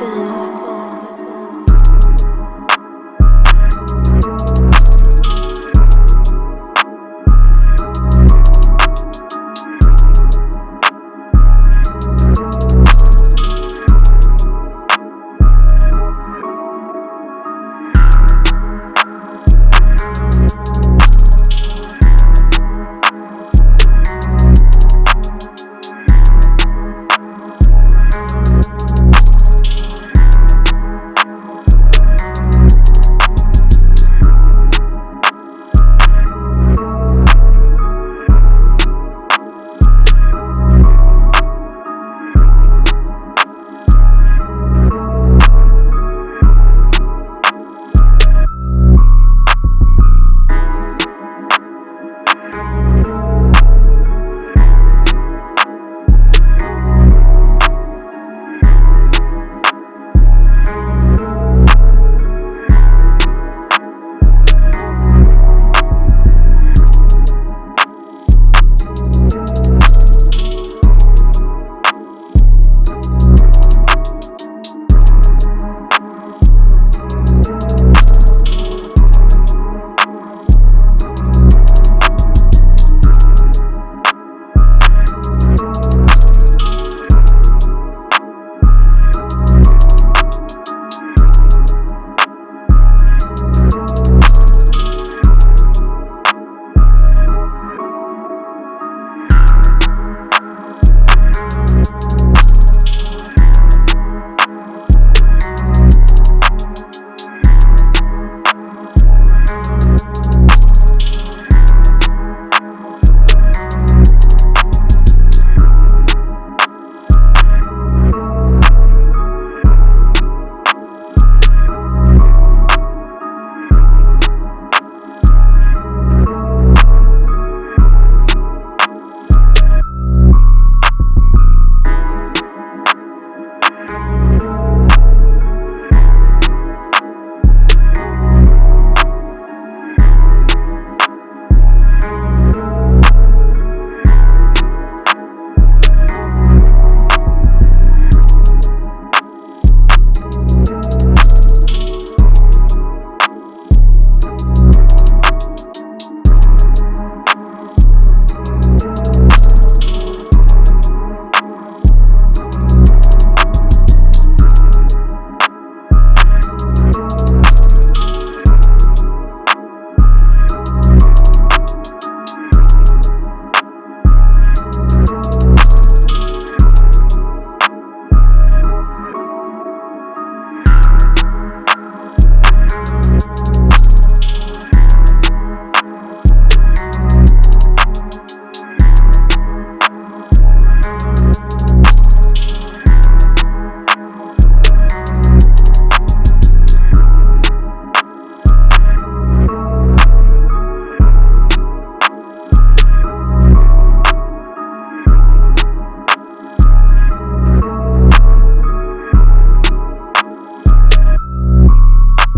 often.